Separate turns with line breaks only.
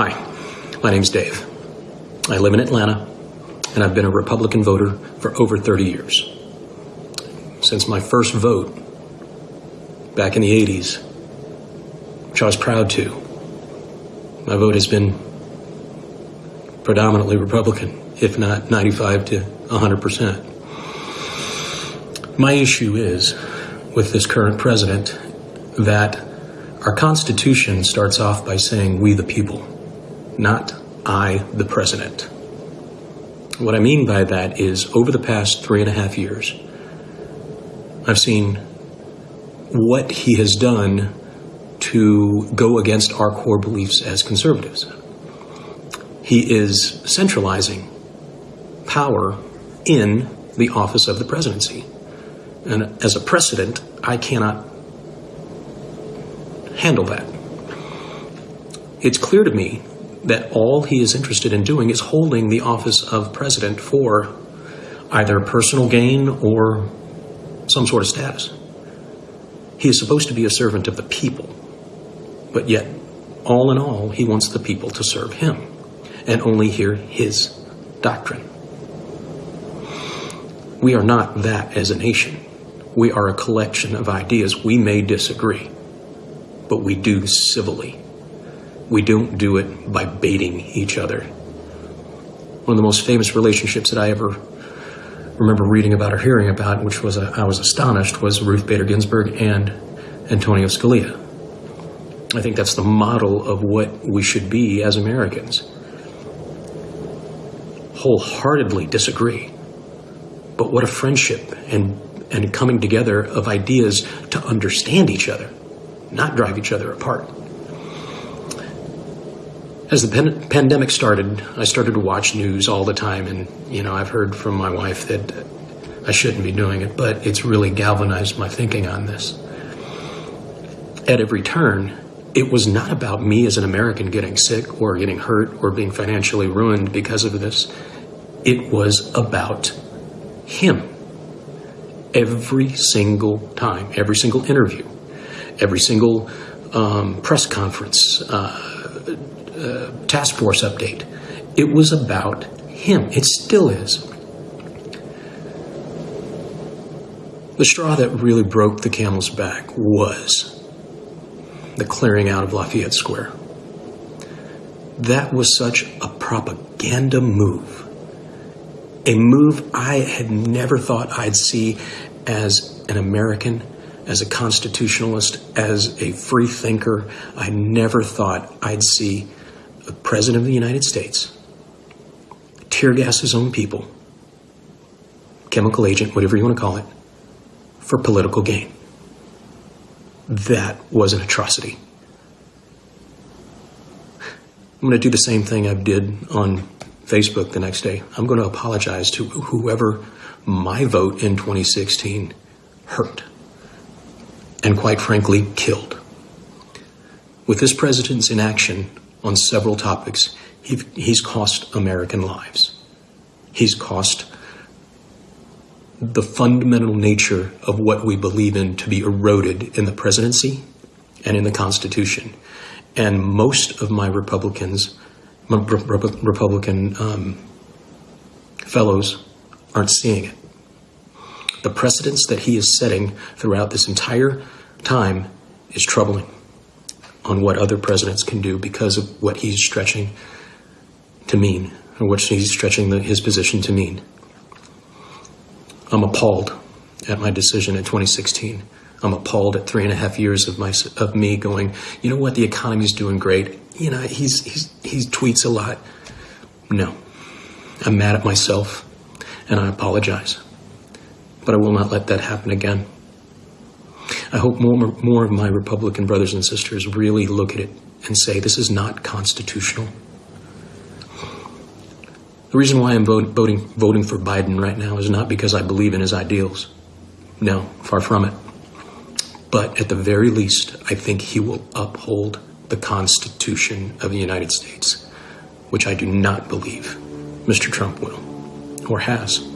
Hi, my name's Dave. I live in Atlanta, and I've been a Republican voter for over 30 years. Since my first vote back in the 80s, which I was proud to, my vote has been predominantly Republican, if not 95 to 100%. My issue is with this current president that our Constitution starts off by saying, we the people, not I the president. What I mean by that is over the past three and a half years, I've seen what he has done to go against our core beliefs as conservatives. He is centralizing power in the office of the presidency. And as a precedent, I cannot handle that. It's clear to me that all he is interested in doing is holding the office of president for either personal gain or some sort of status. He is supposed to be a servant of the people, but yet, all in all, he wants the people to serve him and only hear his doctrine. We are not that as a nation. We are a collection of ideas. We may disagree, but we do civilly. We don't do it by baiting each other. One of the most famous relationships that I ever remember reading about or hearing about, which was a, I was astonished, was Ruth Bader Ginsburg and Antonio Scalia. I think that's the model of what we should be as Americans. Wholeheartedly disagree, but what a friendship and and coming together of ideas to understand each other, not drive each other apart. As the pan- pandemic started, I started to watch news all the time, and you know, I've heard from my wife that I shouldn't be doing it, but it's really galvanized my thinking on this. At every turn, it was not about me as an American getting sick or getting hurt or being financially ruined because of this. It was about him every single time, every single interview, every single um, press conference, uh, uh, task force update. It was about him. It still is. The straw that really broke the camel's back was the clearing out of Lafayette Square. That was such a propaganda move a move I had never thought I'd see as an American, as a constitutionalist, as a free thinker. I never thought I'd see the President of the United States tear gas his own people, chemical agent, whatever you want to call it, for political gain. That was an atrocity. I'm going to do the same thing I did on Facebook the next day. I'm going to apologize to whoever my vote in 2016 hurt and, quite frankly, killed. With this president's inaction on several topics, he's cost American lives. He's cost the fundamental nature of what we believe in to be eroded in the presidency and in the Constitution. And most of my Republicans my Republican um, fellows aren't seeing it. The precedence that he is setting throughout this entire time is troubling on what other presidents can do because of what he's stretching to mean, or what he's stretching the, his position to mean. I'm appalled at my decision in 2016. I'm appalled at three and a half years of my of me going. You know what? The economy's doing great you know, he's, he's, he tweets a lot. No. I'm mad at myself and I apologize. But I will not let that happen again. I hope more, more of my Republican brothers and sisters really look at it and say this is not constitutional. The reason why I'm voting, voting for Biden right now is not because I believe in his ideals. No, far from it. But at the very least, I think he will uphold the Constitution of the United States, which I do not believe Mr. Trump will or has.